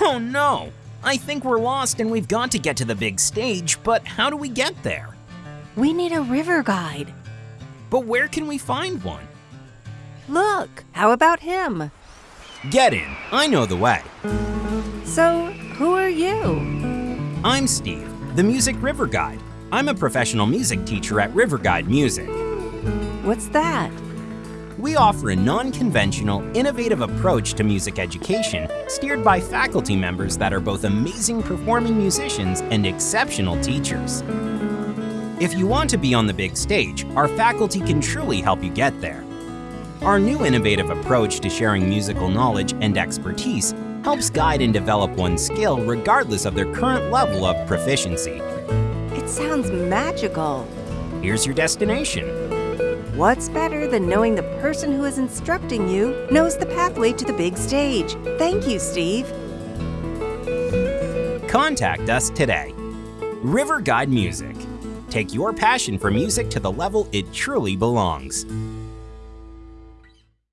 Oh no! I think we're lost and we've got to get to the big stage, but how do we get there? We need a river guide. But where can we find one? Look, how about him? Get in, I know the way. So, who are you? I'm Steve, the Music River Guide. I'm a professional music teacher at River Guide Music. What's that? We offer a non-conventional, innovative approach to music education steered by faculty members that are both amazing performing musicians and exceptional teachers. If you want to be on the big stage, our faculty can truly help you get there. Our new innovative approach to sharing musical knowledge and expertise helps guide and develop one's skill regardless of their current level of proficiency. It sounds magical. Here's your destination. What's better than knowing the person who is instructing you knows the pathway to the big stage? Thank you, Steve. Contact us today. River Guide Music. Take your passion for music to the level it truly belongs.